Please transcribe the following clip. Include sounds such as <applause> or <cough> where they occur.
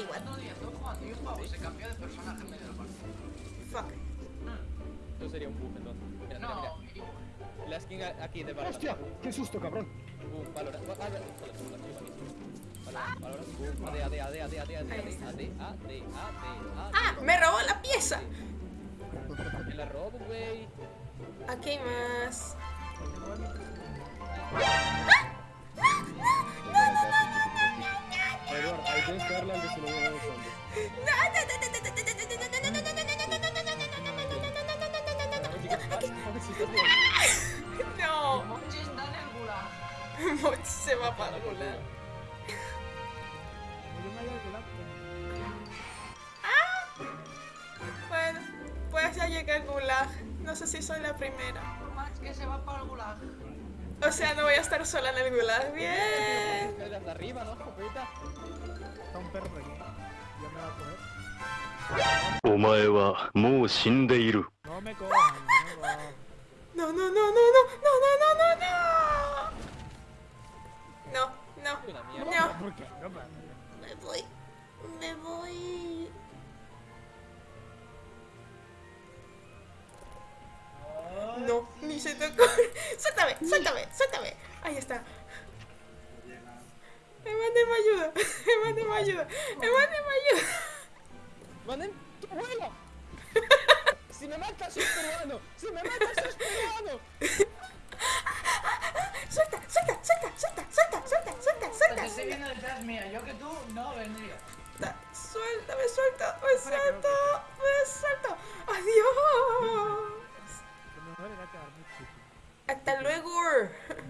igual. Otro día estuve jugando y un pavo se cambió de personaje en medio del partido. Fuck. Eso sería un bug entonces. Mira, No. La skin aquí de Valorant. ¡Hostia! ¡Qué susto, cabrón! Boom, Valorant. Va- Valorant. Valorant, Valorant. Boom. AD, AD, AD, AD, AD, AD, AD. AD, AD, AD, ¡Ah! ¡Me robó la pieza! Me la robo, güey. Aquí hay más. Que se lo voy a si. No, Mochi está en el gulag. Mochi se va para el gulag. Bueno, pues ya llegué al gulag. No sé si soy la primera. Max que se va para el gulag. O sea, no voy a estar sola en el gulag. Bien. Escaleras de arriba, ¿no? hijo puta. Está un perro aquí. Ya me va a coger. お前はもう死んでいる。 No me cojan, no me cojan. No, no, no, no, no, no, no, no, no, no. No, no. Una mierda. No. ¿Por qué? No, pero- Me voy. Me voy. Ni se te ocurre. <laughs> Suéltame, suéltame, suéltame. Ahí está. Emane me ayuda. Emane <laughs> me ayuda. Emane me ayuda. ¡Manen, tu abuelo! <laughs> ¡Si me matas, sos peruano! ¡Si me matas, sos peruano! Suelta, suelta, suelta, suelta, suelta, suelta, suelta, suelta. estoy viendo detrás mía. Yo que tú no vendría. Suelta, suelta, me suelto. sure. <laughs>